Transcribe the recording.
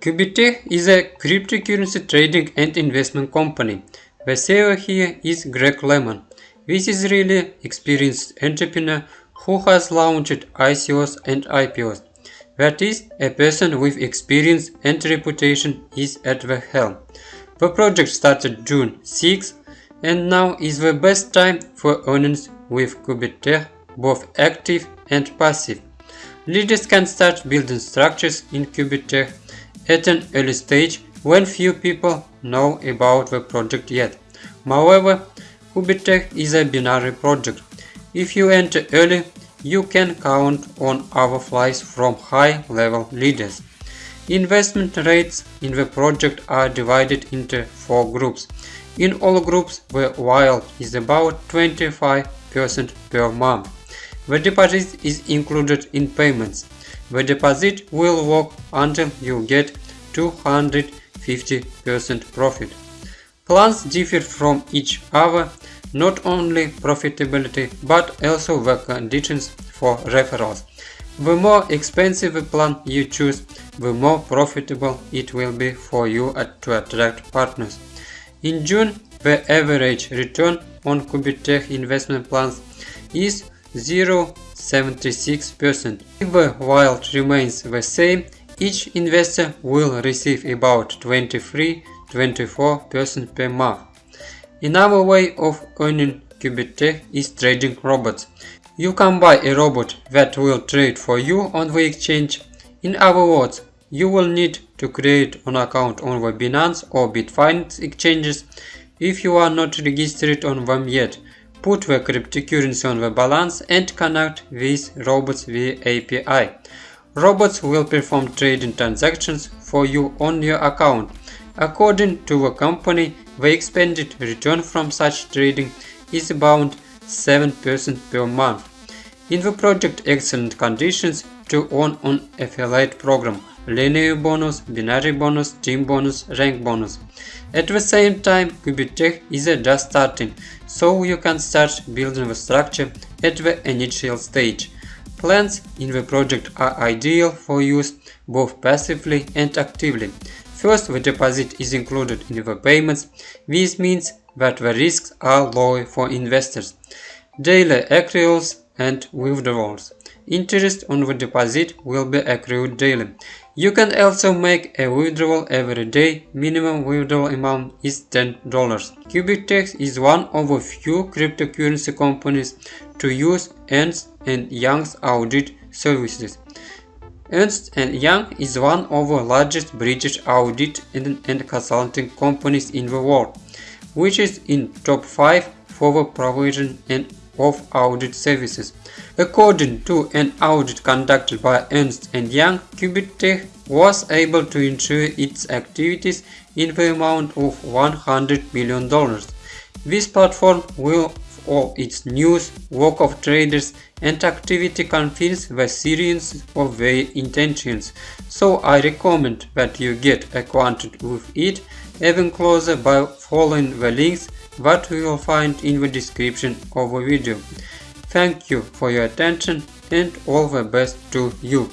Qubitech is a cryptocurrency trading and investment company. The CEO here is Greg Lemon. This is really experienced entrepreneur who has launched ICOs and IPOs. That is, a person with experience and reputation is at the helm. The project started June 6 and now is the best time for owners with Qubitech, both active and passive. Leaders can start building structures in Qubitech at an early stage when few people know about the project yet. However, Qubitech is a binary project. If you enter early, you can count on overflies from high-level leaders. Investment rates in the project are divided into four groups. In all groups, the yield is about 25% per month. The deposit is included in payments. The deposit will work until you get 250% profit. Plans differ from each other not only profitability but also the conditions for referrals. The more expensive plan you choose, the more profitable it will be for you to attract partners. In June, the average return on Qubitech investment plans is 0.76%. If the yield remains the same, each investor will receive about 23-24% per month. Another way of earning Qubitech is trading robots. You can buy a robot that will trade for you on the exchange. In other words, you will need to create an account on the Binance or Bitfinex exchanges if you are not registered on them yet. Put the cryptocurrency on the balance and connect these robots via API. Robots will perform trading transactions for you on your account. According to the company, the expected return from such trading is about 7% per month. In the project excellent conditions to earn on affiliate program, linear bonus, binary bonus, team bonus, rank bonus. At the same time, Qubitech is just starting, so you can start building the structure at the initial stage. Plans in the project are ideal for use both passively and actively. First, the deposit is included in the payments. This means that the risks are low for investors. Daily accruals and withdrawals. Interest on the deposit will be accrued daily. You can also make a withdrawal every day. Minimum withdrawal amount is $10. Qubitech is one of a few cryptocurrency companies to use Ernst and Young's audit services. Ernst & Young is one of the largest British audit and, and consulting companies in the world, which is in top 5 for the provision and of audit services. According to an audit conducted by Ernst & Young, Qubitech was able to ensure its activities in the amount of $100 million. This platform will all its news, work of traders and activity confirms the seriousness of their intentions, so I recommend that you get acquainted with it even closer by following the links that you will find in the description of the video. Thank you for your attention and all the best to you.